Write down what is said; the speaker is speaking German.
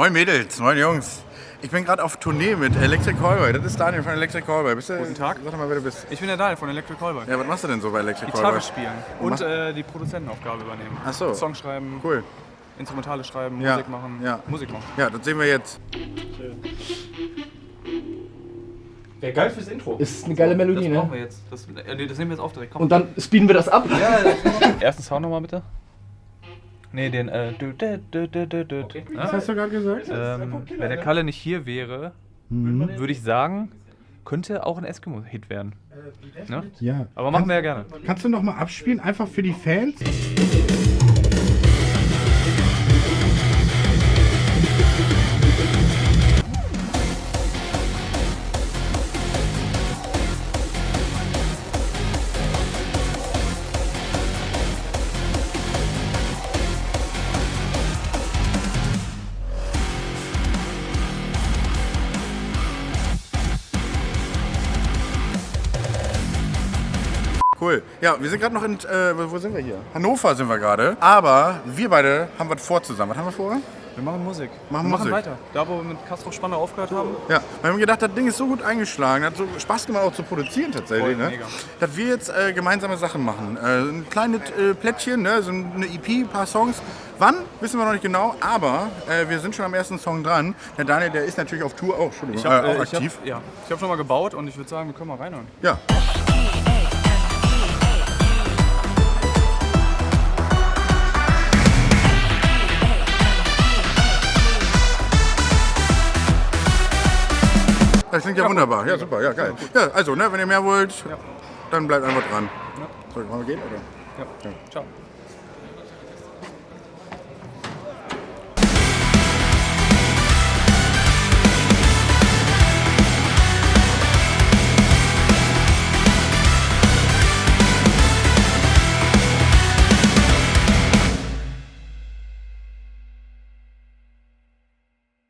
Moin Mädels, moin Jungs. Ich bin gerade auf Tournee mit Electric Callboy. Das ist Daniel von Electric Callboy. Bist du, Guten Tag. Sag doch mal, wer du bist. Ich bin der Daniel von Electric Callboy. Ja, was machst du denn so bei Electric Gitarre Callboy? spielen Und und äh, die Produzentenaufgabe übernehmen. Ach so. Song schreiben, Cool. Instrumentale schreiben, Ja, Musik machen. ja. Musik machen. Ja, das sehen wir jetzt. Wäre geil fürs Intro. Ist eine geile Melodie, Das brauchen ne? wir jetzt. Das, äh, nee, das nehmen wir jetzt auf direkt. Komm. Und dann speeden wir das ab. Ersten Sound nochmal bitte. Nee, den äh, dü, dü, dü, dü, dü, dü. Was hast du gerade gesagt? Ähm, wenn der Kalle nicht hier wäre, würde ich sagen, könnte auch ein Eskimo-Hit werden. Ne? Ja. Aber machen wir ja gerne. Kannst du noch mal abspielen, einfach für die Fans? Cool. Ja, wir sind gerade noch in. Äh, wo sind wir hier? Hannover sind wir gerade. Aber wir beide haben was vor zusammen. Was haben wir vor? Wir machen Musik. Machen wir Musik. machen weiter. Da, wo wir mit Castro Spanner aufgehört haben. Ja, wir haben gedacht, das Ding ist so gut eingeschlagen, hat so Spaß gemacht auch zu produzieren tatsächlich, Voll, ne? mega. dass wir jetzt äh, gemeinsame Sachen machen. Äh, ein kleines äh, Plättchen, ne? so eine EP, ein paar Songs. Wann, wissen wir noch nicht genau, aber äh, wir sind schon am ersten Song dran. Der Daniel, der ist natürlich auf Tour auch, Entschuldigung, Ich habe äh, auch äh, aktiv. hab, ja, ich hab schon mal gebaut und ich würde sagen, wir können mal reinhören. Ja. Das klingt ja, wunderbar. Ja, super, ja, geil. Ja, also, ne, wenn ihr mehr wollt, dann bleibt einfach dran. Ja. Soll ich mal gehen, oder? Ja. Ciao.